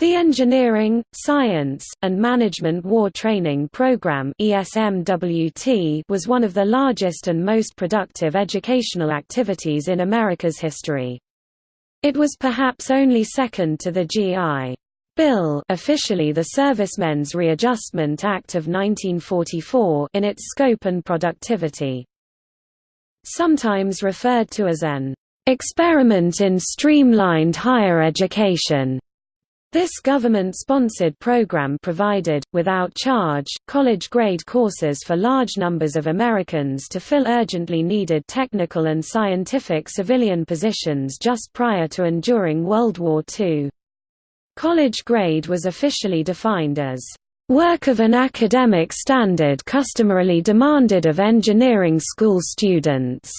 The Engineering, Science, and Management War Training Program was one of the largest and most productive educational activities in America's history. It was perhaps only second to the G.I. Bill officially the Servicemen's Readjustment Act of 1944 in its scope and productivity. Sometimes referred to as an "...experiment in streamlined higher education." This government-sponsored program provided, without charge, college-grade courses for large numbers of Americans to fill urgently needed technical and scientific civilian positions just prior to and during World War II. College grade was officially defined as work of an academic standard customarily demanded of engineering school students.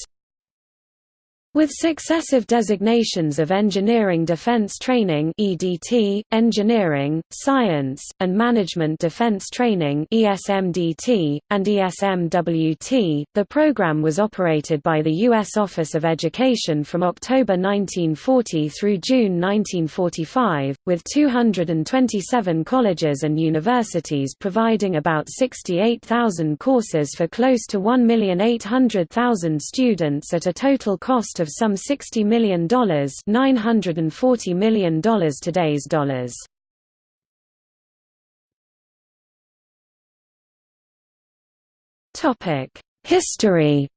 With successive designations of Engineering Defense Training (EDT), Engineering, Science, and Management Defense Training (ESMDT), and ESMWT, the program was operated by the U.S. Office of Education from October 1940 through June 1945, with 227 colleges and universities providing about 68,000 courses for close to 1,800,000 students at a total cost of some $60 million $940 million today's dollars. History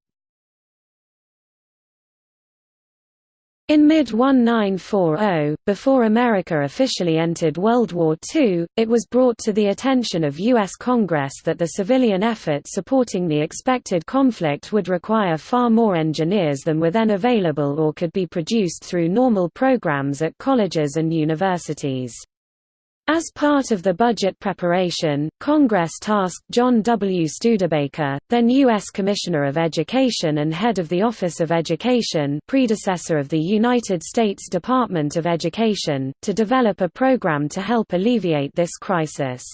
In mid-1940, before America officially entered World War II, it was brought to the attention of U.S. Congress that the civilian effort supporting the expected conflict would require far more engineers than were then available or could be produced through normal programs at colleges and universities. As part of the budget preparation, Congress tasked John W. Studebaker, then U.S. Commissioner of Education and head of the Office of Education predecessor of the United States Department of Education, to develop a program to help alleviate this crisis.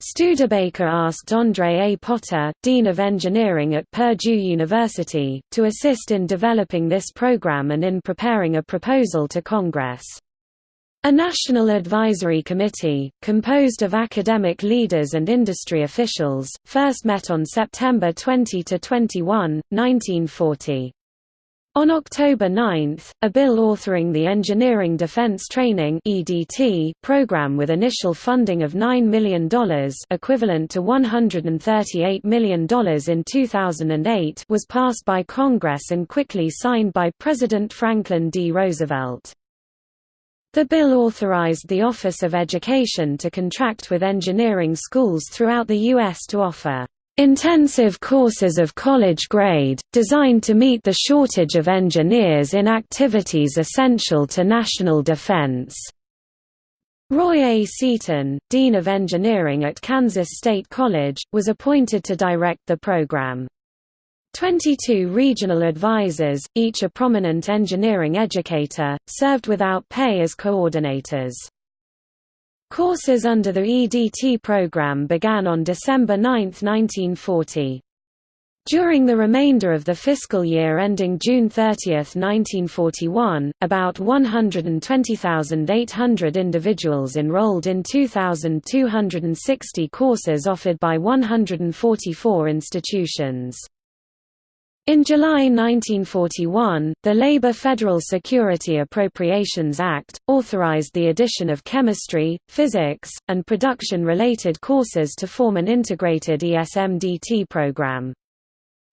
Studebaker asked Andre A. Potter, Dean of Engineering at Purdue University, to assist in developing this program and in preparing a proposal to Congress. A National Advisory Committee, composed of academic leaders and industry officials, first met on September 20–21, 1940. On October 9, a bill authoring the Engineering Defense Training (EDT) program with initial funding of $9 million, equivalent to $138 million in 2008, was passed by Congress and quickly signed by President Franklin D. Roosevelt. The bill authorized the Office of Education to contract with engineering schools throughout the U.S. to offer intensive courses of college grade, designed to meet the shortage of engineers in activities essential to national defense. Roy A. Seaton, Dean of Engineering at Kansas State College, was appointed to direct the program. 22 regional advisors, each a prominent engineering educator, served without pay as coordinators. Courses under the EDT program began on December 9, 1940. During the remainder of the fiscal year ending June 30, 1941, about 120,800 individuals enrolled in 2,260 courses offered by 144 institutions. In July 1941, the Labor Federal Security Appropriations Act, authorized the addition of chemistry, physics, and production-related courses to form an integrated ESMDT program.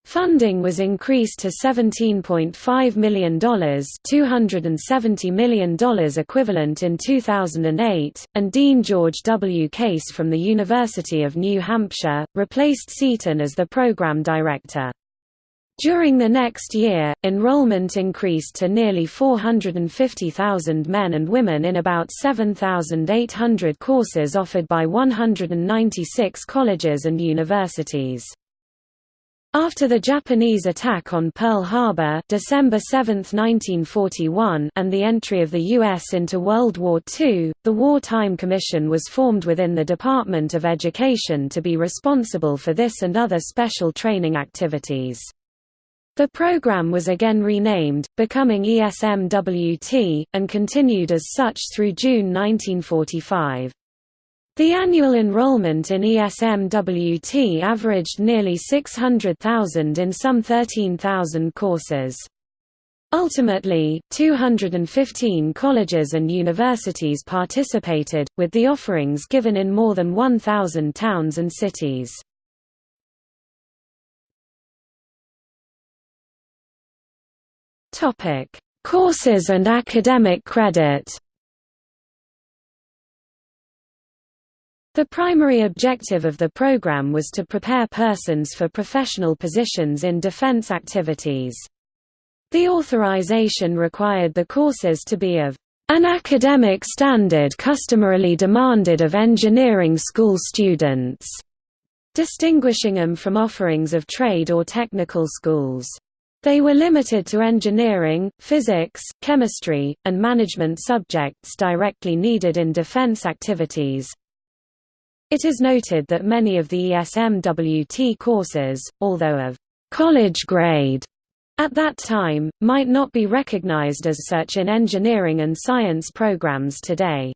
Funding was increased to $17.5 million $270 million equivalent in 2008, and Dean George W. Case from the University of New Hampshire, replaced Seaton as the program director. During the next year, enrollment increased to nearly 450,000 men and women in about 7,800 courses offered by 196 colleges and universities. After the Japanese attack on Pearl Harbor December 7, 1941 and the entry of the U.S. into World War II, the Wartime Commission was formed within the Department of Education to be responsible for this and other special training activities. The program was again renamed, becoming ESMWT, and continued as such through June 1945. The annual enrollment in ESMWT averaged nearly 600,000 in some 13,000 courses. Ultimately, 215 colleges and universities participated, with the offerings given in more than 1,000 towns and cities. Topic: Courses and academic credit. The primary objective of the program was to prepare persons for professional positions in defense activities. The authorization required the courses to be of an academic standard customarily demanded of engineering school students, distinguishing them from offerings of trade or technical schools. They were limited to engineering, physics, chemistry, and management subjects directly needed in defense activities. It is noted that many of the ESMWT courses, although of college grade at that time, might not be recognized as such in engineering and science programs today.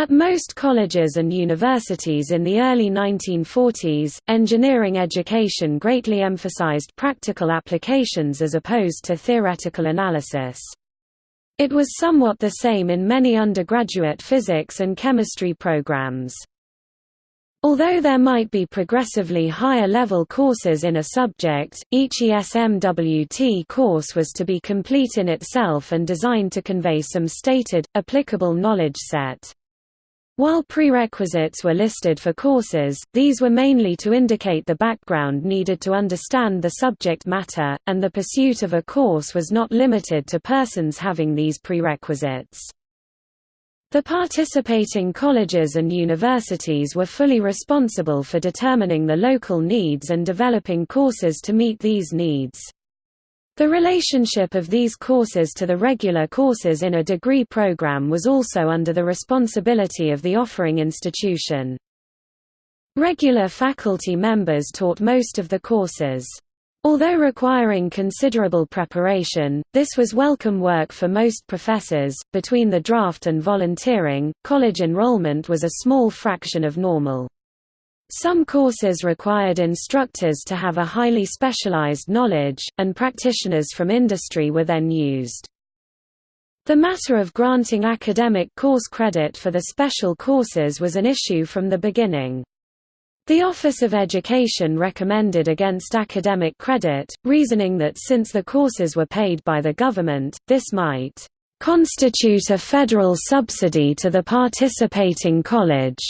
At most colleges and universities in the early 1940s, engineering education greatly emphasized practical applications as opposed to theoretical analysis. It was somewhat the same in many undergraduate physics and chemistry programs. Although there might be progressively higher level courses in a subject, each ESMWT course was to be complete in itself and designed to convey some stated, applicable knowledge set. While prerequisites were listed for courses, these were mainly to indicate the background needed to understand the subject matter, and the pursuit of a course was not limited to persons having these prerequisites. The participating colleges and universities were fully responsible for determining the local needs and developing courses to meet these needs. The relationship of these courses to the regular courses in a degree program was also under the responsibility of the offering institution. Regular faculty members taught most of the courses. Although requiring considerable preparation, this was welcome work for most professors. Between the draft and volunteering, college enrollment was a small fraction of normal. Some courses required instructors to have a highly specialized knowledge, and practitioners from industry were then used. The matter of granting academic course credit for the special courses was an issue from the beginning. The Office of Education recommended against academic credit, reasoning that since the courses were paid by the government, this might constitute a federal subsidy to the participating college.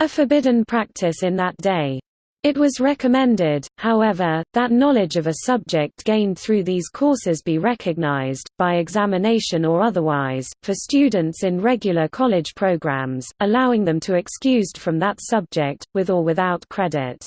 A forbidden practice in that day. It was recommended, however, that knowledge of a subject gained through these courses be recognized, by examination or otherwise, for students in regular college programs, allowing them to excused from that subject, with or without credit.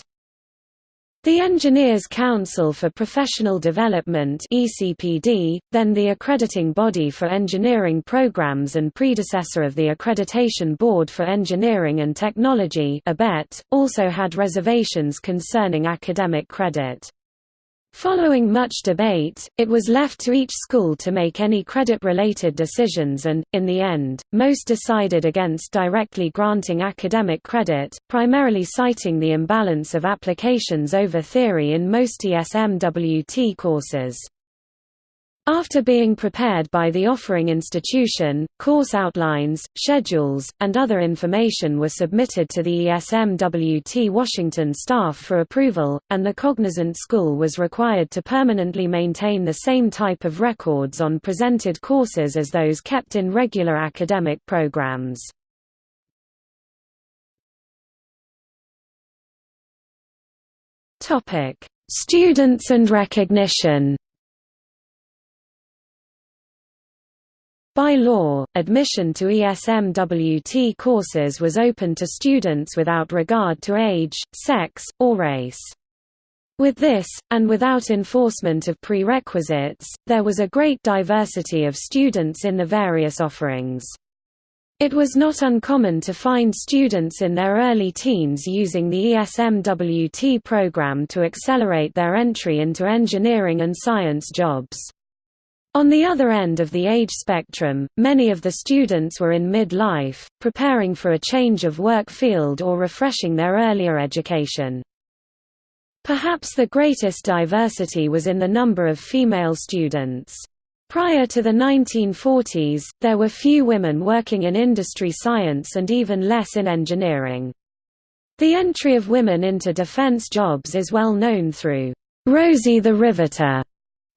The Engineers Council for Professional Development ECPD, then the accrediting body for engineering programs and predecessor of the Accreditation Board for Engineering and Technology ABET, also had reservations concerning academic credit. Following much debate, it was left to each school to make any credit-related decisions and, in the end, most decided against directly granting academic credit, primarily citing the imbalance of applications over theory in most ESMWT courses. After being prepared by the offering institution, course outlines, schedules, and other information were submitted to the ESMWT Washington staff for approval, and the cognizant school was required to permanently maintain the same type of records on presented courses as those kept in regular academic programs. Students and recognition By law, admission to ESMWT courses was open to students without regard to age, sex, or race. With this, and without enforcement of prerequisites, there was a great diversity of students in the various offerings. It was not uncommon to find students in their early teens using the ESMWT program to accelerate their entry into engineering and science jobs. On the other end of the age spectrum, many of the students were in mid-life, preparing for a change of work field or refreshing their earlier education. Perhaps the greatest diversity was in the number of female students. Prior to the 1940s, there were few women working in industry science and even less in engineering. The entry of women into defense jobs is well known through Rosie the Riveter,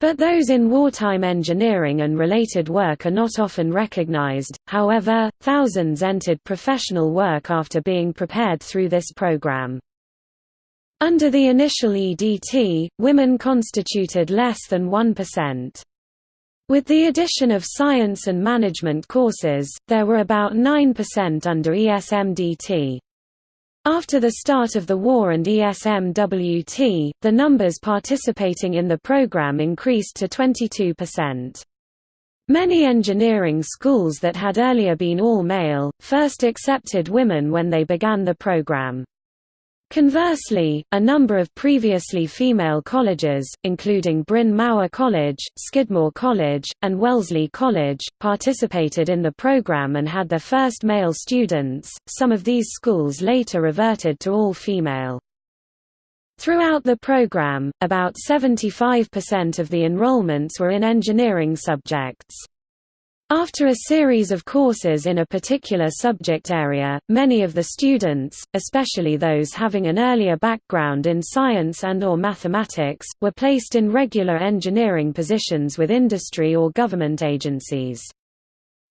but those in wartime engineering and related work are not often recognized. However, thousands entered professional work after being prepared through this program. Under the initial EDT, women constituted less than 1%. With the addition of science and management courses, there were about 9% under ESMDT. After the start of the war and ESMWT, the numbers participating in the program increased to 22%. Many engineering schools that had earlier been all-male, first accepted women when they began the program. Conversely, a number of previously female colleges, including Bryn Mawr College, Skidmore College, and Wellesley College, participated in the program and had their first male students. Some of these schools later reverted to all female. Throughout the program, about 75% of the enrollments were in engineering subjects. After a series of courses in a particular subject area, many of the students, especially those having an earlier background in science and or mathematics, were placed in regular engineering positions with industry or government agencies.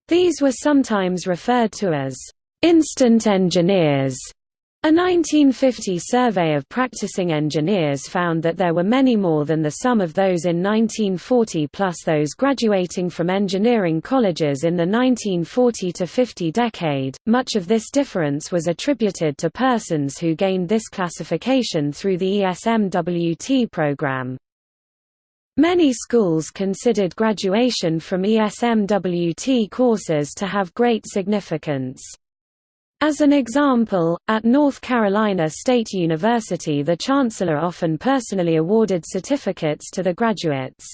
These were sometimes referred to as instant engineers a 1950 survey of practicing engineers found that there were many more than the sum of those in 1940 plus those graduating from engineering colleges in the 1940 to 50 decade. Much of this difference was attributed to persons who gained this classification through the ESMWT program. Many schools considered graduation from ESMWT courses to have great significance. As an example, at North Carolina State University the chancellor often personally awarded certificates to the graduates.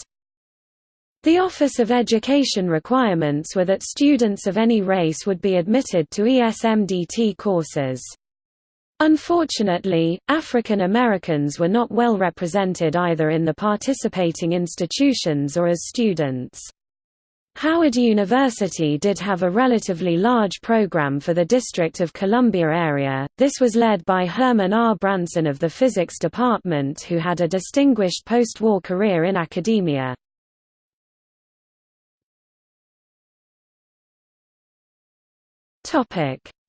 The Office of Education requirements were that students of any race would be admitted to ESMDT courses. Unfortunately, African Americans were not well represented either in the participating institutions or as students. Howard University did have a relatively large program for the District of Columbia area, this was led by Herman R. Branson of the Physics Department who had a distinguished post-war career in academia.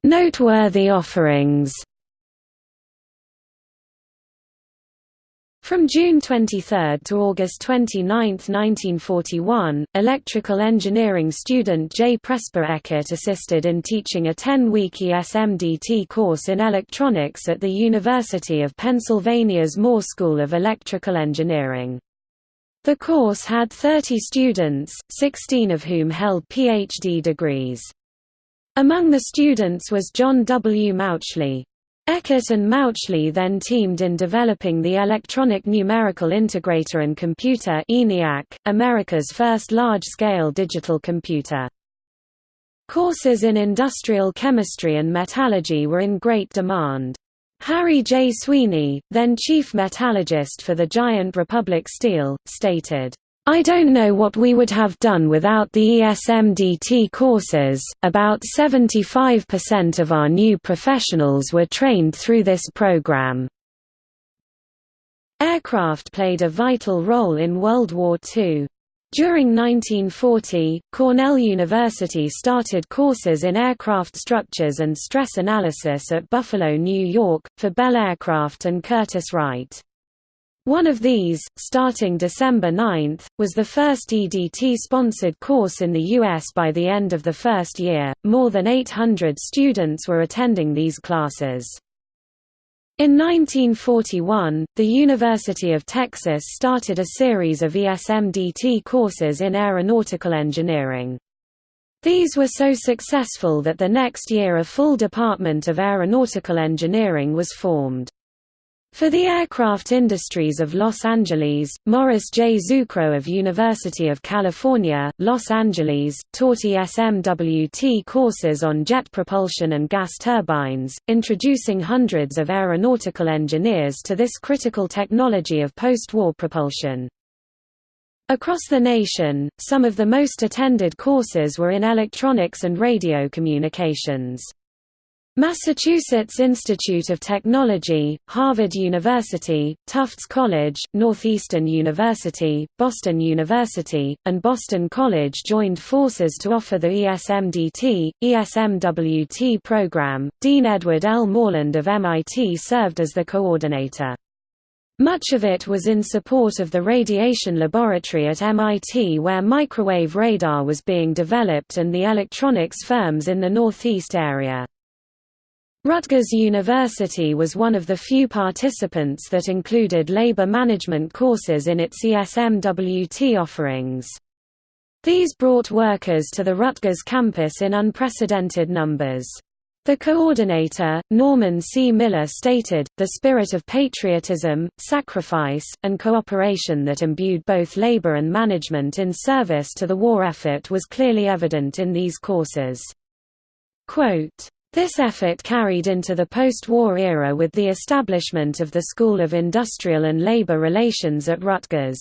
Noteworthy offerings From June 23 to August 29, 1941, electrical engineering student J. Presper Eckert assisted in teaching a 10-week ESMDT course in electronics at the University of Pennsylvania's Moore School of Electrical Engineering. The course had 30 students, 16 of whom held PhD degrees. Among the students was John W. Mauchly. Eckert and Mauchly then teamed in developing the Electronic Numerical Integrator and Computer ENIAC, America's first large-scale digital computer. Courses in industrial chemistry and metallurgy were in great demand. Harry J. Sweeney, then chief metallurgist for the giant Republic Steel, stated, I don't know what we would have done without the ESMDT courses. About 75% of our new professionals were trained through this program. Aircraft played a vital role in World War II. During 1940, Cornell University started courses in aircraft structures and stress analysis at Buffalo, New York, for Bell Aircraft and Curtiss-Wright. One of these, starting December 9, was the first EDT-sponsored course in the U.S. By the end of the first year, more than 800 students were attending these classes. In 1941, the University of Texas started a series of ESMDT courses in aeronautical engineering. These were so successful that the next year a full Department of Aeronautical Engineering was formed. For the aircraft industries of Los Angeles, Morris J. Zucrow of University of California, Los Angeles, taught ESMWT courses on jet propulsion and gas turbines, introducing hundreds of aeronautical engineers to this critical technology of post-war propulsion. Across the nation, some of the most attended courses were in electronics and radio communications. Massachusetts Institute of Technology, Harvard University, Tufts College, Northeastern University, Boston University, and Boston College joined forces to offer the ESMDT, ESMWT program. Dean Edward L. Moreland of MIT served as the coordinator. Much of it was in support of the radiation laboratory at MIT where microwave radar was being developed and the electronics firms in the Northeast area. Rutgers University was one of the few participants that included labor management courses in its ESMWT offerings. These brought workers to the Rutgers campus in unprecedented numbers. The coordinator, Norman C. Miller stated, the spirit of patriotism, sacrifice, and cooperation that imbued both labor and management in service to the war effort was clearly evident in these courses. Quote, this effort carried into the post-war era with the establishment of the School of Industrial and Labor Relations at Rutgers.